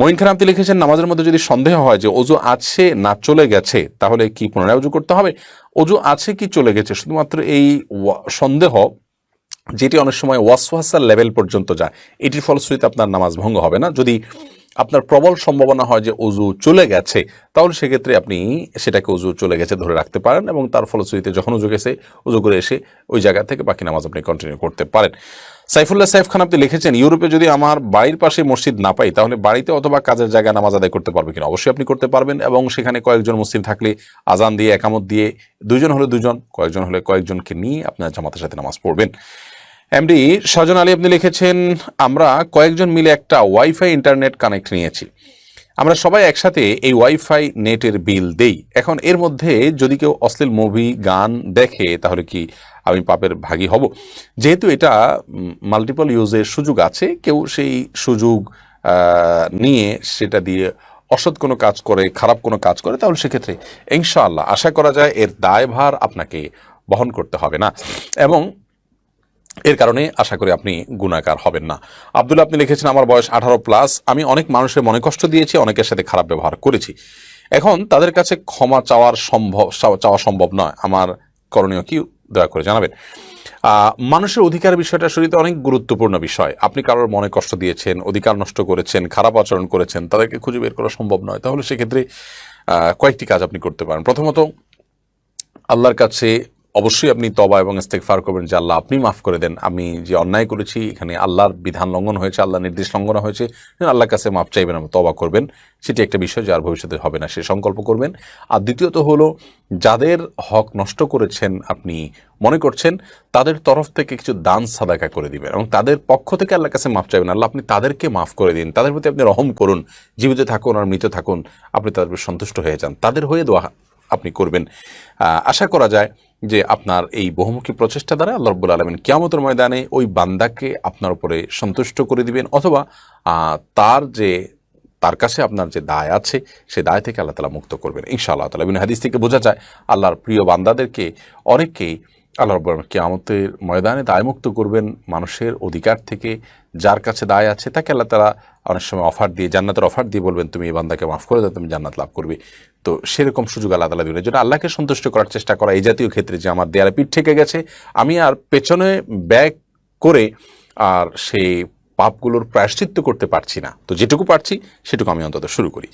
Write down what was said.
মঈন খান আপনি লিখেছেন, নামাজের মধ্যে যদি সন্দেহ হয় যে অজু আছে না চলে গেছে, তাহলে কি পুনরায় অজু করতে হবে? অজু আছে কি চলে গেছে? শুধুমাত্র এই সন্দেহ যেটি অনেক সময় ওয়াসওয়াসার লেভেল পর্যন্ত যায়। এটির ফলশ্রুতিতে আপনার নামাজ ভঙ্গ হবে না। যদি আপনার প্রবল সম্ভাবনা হয় যে অজু চলে গেছে, তাহলে সেক্ষেত্রে আপনি সেটাকে অজু চলে গেছে ধরে রাখতে পারেন এবং তার ফলশ্রুতিতে যখন অজু গেছে, অজু করে এসে ওই জায়গা থেকে বাকি নামাজ আপনি কন্টিনিউ করতে পারেন। সাইফুল্লাহ সাইফ খান, আপনি লিখেছেন, ইউরোপে যদি আমার বাড়ির পাশে মসজিদ না পাই, তাহলে বাড়িতে অথবা কাজের জায়গায় নামাজ আদায় করতে পারবে কিনা? অবশ্যই আপনি করতে পারবেন এবং সেখানে কয়েকজন মুসলিম থাকলে আজান দিয়ে, একামত দিয়ে দুজন হলে দুজন কয়েকজন হলে কয়েকজনকে নিয়ে আপনার জামাতের সাথে নামাজ পড়বেন। এমডি সজন আলী আপনি লিখেছেন, আমরা কয়েকজন মিলে একটা ওয়াইফাই ইন্টারনেট কানেক্ট নিয়েছি। আমরা সবাই একসাথে এই ওয়াইফাই নেটের বিল দেই। এখন এর মধ্যে যদি কেউ অশ্লীল মুভি গান দেখে, তাহলে কি আমি পাপের ভাগী হব? যেহেতু এটা মাল্টিপল ইউজের সুযোগ আছে, কেউ সেই সুযোগ নিয়ে সেটা দিয়ে অসৎ কোনো কাজ করে, খারাপ কোনো কাজ করে, তাহলে সেক্ষেত্রে ইনশাআল্লাহ আশা করা যায় এর দায়ভার আপনাকে বহন করতে হবে না। এবং এর কারণে আশা করি আপনি গুণাকার হবেন না। আব্দুল্লাহ, আপনি লিখেছেন, আমার বয়স আঠারো প্লাস আমি অনেক মানুষের মনে কষ্ট দিয়েছি, অনেকের সাথে খারাপ ব্যবহার করেছি। এখন তাদের কাছে ক্ষমা চাওয়ার সম্ভব, চাওয়া- সম্ভব নয়। আমার করণীয় কি, দয়া করে জানাবেন। মানুষের অধিকার বিষয়টা শরীরে অনেক গুরুত্বপূর্ণ বিষয়। আপনি কারোর মনে কষ্ট দিয়েছেন, অধিকার নষ্ট করেছেন, খারাপ আচরণ করেছেন, তাদেরকে খুঁজে বের করা সম্ভব নয়। তাহলে সেক্ষেত্রে কয়েকটি কাজ আপনি করতে পারেন। প্রথমত, আল্লাহর কাছে অবশ্যই আপনি তবা এবং ইস্তেকফার করবেন, যে আল্লাহ আপনি মাফ করে দেন। আমি যে অন্যায় করেছি, এখানে আল্লাহর বিধান লঙ্ঘন হয়েছে আল্লাহ নির্দেশ লঙ্ঘন হয়েছে আল্লাহর কাছে মাফ চাইবেন এবং তবা করবেন। সেটি একটা বিষয় যে আর ভবিষ্যতে হবে না, সে সংকল্প করবেন। আর দ্বিতীয়ত হলো, যাদের হক নষ্ট করেছেন আপনি মনে করছেন, তাদের তরফ থেকে কিছু দান সাদাকা করে দিবেন এবং তাদের পক্ষ থেকে আল্লাহর কাছে মাফ চাইবেন। আল্লাহ, আপনি তাদেরকে মাফ করে দিন, তাদের প্রতি আপনি রহম করুন, জীবিত থাকুন আর মৃত থাকুন, আপনি তাদের সন্তুষ্ট হয়ে যান। তাদের হয়ে দোয়া আপনি করবেন। আশা করা যায় যে আপনার এই বহুমুখী প্রচেষ্টা দ্বারা আল্লাহ রব্বুল আলমিন কিয়ামতের ময়দানে ওই বান্দাকে আপনার উপরে সন্তুষ্ট করে দিবেন অথবা তার যে, তার কাছে আপনার যে দায় আছে, সে দায় থেকে আল্লাহ তালা মুক্ত করবেন। ইনশাআল্লাহ তালা হাদিস থেকে বোঝা যায়, আল্লাহর প্রিয় বান্দাদেরকে অনেককেই আল্লাহ রব্বুল কিয়ামতের ময়দানে দায়মুক্ত করবেন মানুষের অধিকার থেকে, যার কাছে দায় আছে তাকে আল্লাহ তালা অনেক সময় অফার দিয়ে, জান্নাতের অফার দিয়ে বলবেন, তুমি এই বান্দাকে মাফ করে দাও, তুমি জান্নাত লাভ করবে। তো সেরকম সুযোগ আল্লাহ তালা দিবেন। যেটা আল্লাহকে সন্তুষ্ট করার চেষ্টা করা এই জাতীয় ক্ষেত্রে যে আমার দেয়ালে পিঠ থেকে গেছে, আমি আর পেছনে ব্যাক করে আর সেই পাপগুলোর প্রায়শ্চিত্ত করতে পারছি না। তো যেটুকু পারছি, সেটুকু আমি অন্তত শুরু করি।